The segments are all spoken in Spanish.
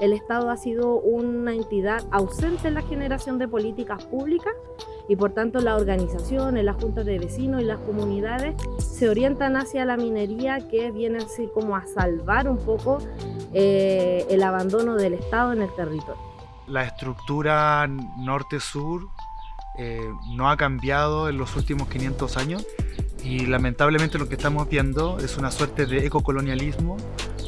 el Estado ha sido una entidad ausente en la generación de políticas públicas y por tanto la organización, las juntas de vecinos y las comunidades se orientan hacia la minería que viene así como a salvar un poco eh, el abandono del Estado en el territorio. La estructura norte-sur eh, no ha cambiado en los últimos 500 años y lamentablemente lo que estamos viendo es una suerte de ecocolonialismo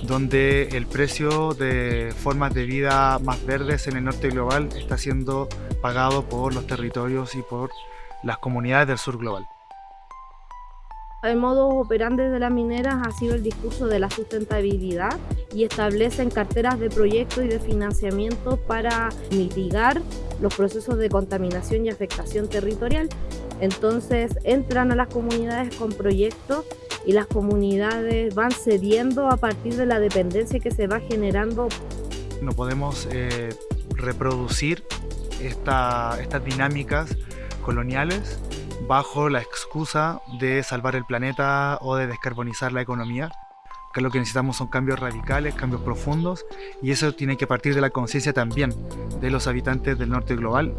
donde el precio de formas de vida más verdes en el norte global está siendo pagado por los territorios y por las comunidades del sur global. El modo operante de las mineras ha sido el discurso de la sustentabilidad y establecen carteras de proyectos y de financiamiento para mitigar los procesos de contaminación y afectación territorial. Entonces entran a las comunidades con proyectos y las comunidades van cediendo a partir de la dependencia que se va generando. No podemos eh, reproducir estas dinámicas coloniales bajo la excusa de salvar el planeta o de descarbonizar la economía. Que lo que necesitamos son cambios radicales, cambios profundos, y eso tiene que partir de la conciencia también de los habitantes del norte global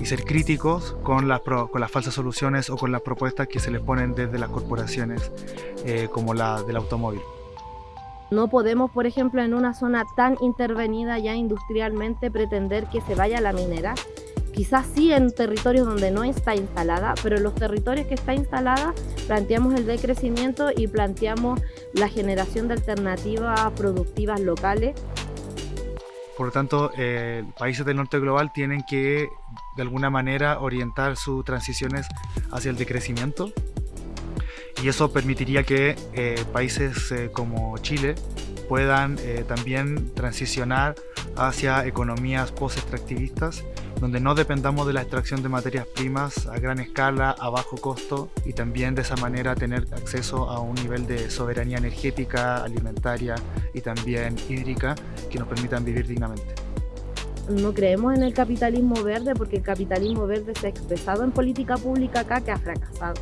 y ser críticos con las, con las falsas soluciones o con las propuestas que se les ponen desde las corporaciones eh, como la del automóvil. No podemos, por ejemplo, en una zona tan intervenida ya industrialmente pretender que se vaya la minera Quizás sí en territorios donde no está instalada, pero en los territorios que está instalada planteamos el decrecimiento y planteamos la generación de alternativas productivas locales. Por lo tanto, eh, países del norte global tienen que de alguna manera orientar sus transiciones hacia el decrecimiento y eso permitiría que eh, países eh, como Chile puedan también transicionar hacia economías post-extractivistas donde no dependamos de la extracción de materias primas a gran escala, a bajo costo y también de esa manera tener acceso a un nivel de soberanía energética, alimentaria y también hídrica que nos permitan vivir dignamente. No creemos en el capitalismo verde porque el capitalismo verde se ha expresado en política pública acá que ha fracasado.